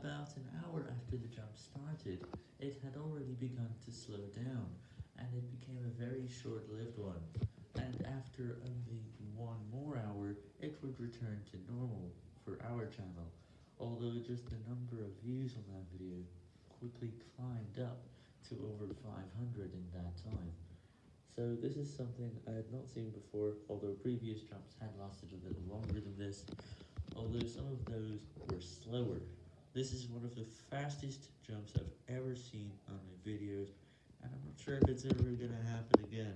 About an hour after the jump started, it had already begun to slow down, and it became a very short-lived one, and after only one more hour, it would return to normal for our channel, although just the number of views on that video quickly climbed up to over 500 in that time. So this is something I had not seen before, although previous jumps had lasted a little longer than this, although some of those were slower. This is one of the fastest jumps I've ever seen on my videos, and I'm not sure if it's ever gonna happen again.